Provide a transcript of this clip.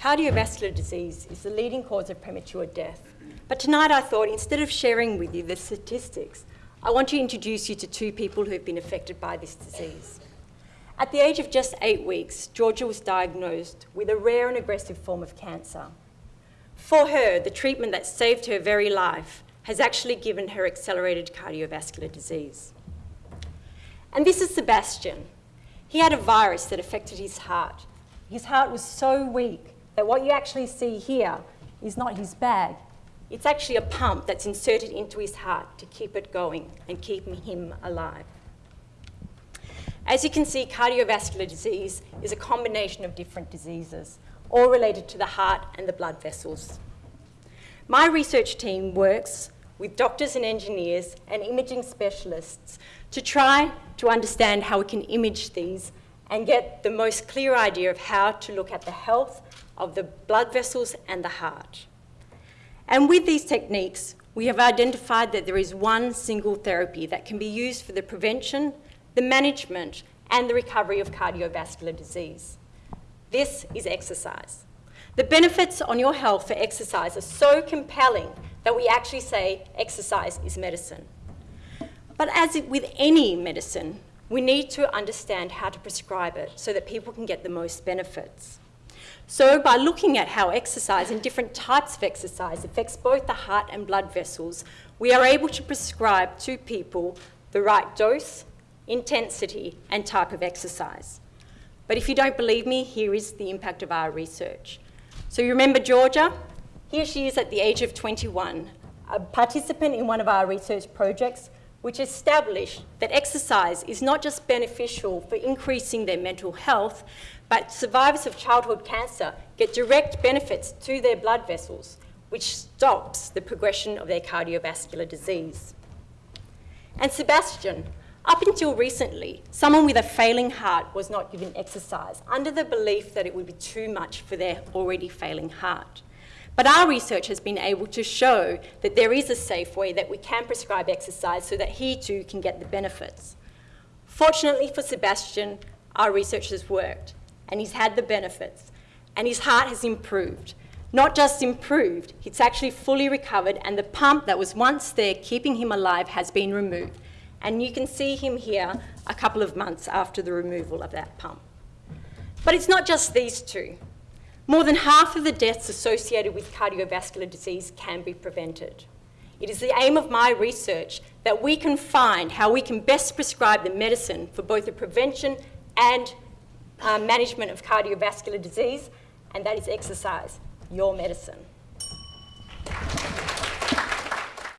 cardiovascular disease is the leading cause of premature death. But tonight I thought instead of sharing with you the statistics, I want to introduce you to two people who have been affected by this disease. At the age of just eight weeks, Georgia was diagnosed with a rare and aggressive form of cancer. For her, the treatment that saved her very life has actually given her accelerated cardiovascular disease. And this is Sebastian. He had a virus that affected his heart. His heart was so weak what you actually see here is not his bag. It's actually a pump that's inserted into his heart to keep it going and keep him alive. As you can see, cardiovascular disease is a combination of different diseases, all related to the heart and the blood vessels. My research team works with doctors and engineers and imaging specialists to try to understand how we can image these and get the most clear idea of how to look at the health of the blood vessels and the heart. And with these techniques, we have identified that there is one single therapy that can be used for the prevention, the management, and the recovery of cardiovascular disease. This is exercise. The benefits on your health for exercise are so compelling that we actually say exercise is medicine. But as with any medicine, we need to understand how to prescribe it so that people can get the most benefits. So by looking at how exercise and different types of exercise affects both the heart and blood vessels, we are able to prescribe to people the right dose, intensity, and type of exercise. But if you don't believe me, here is the impact of our research. So you remember Georgia? Here she is at the age of 21, a participant in one of our research projects which established that exercise is not just beneficial for increasing their mental health, but survivors of childhood cancer get direct benefits to their blood vessels, which stops the progression of their cardiovascular disease. And Sebastian, up until recently, someone with a failing heart was not given exercise under the belief that it would be too much for their already failing heart. But our research has been able to show that there is a safe way that we can prescribe exercise so that he too can get the benefits. Fortunately for Sebastian, our research has worked and he's had the benefits and his heart has improved. Not just improved, it's actually fully recovered and the pump that was once there keeping him alive has been removed. And you can see him here a couple of months after the removal of that pump. But it's not just these two. More than half of the deaths associated with cardiovascular disease can be prevented. It is the aim of my research that we can find how we can best prescribe the medicine for both the prevention and uh, management of cardiovascular disease, and that is exercise, your medicine.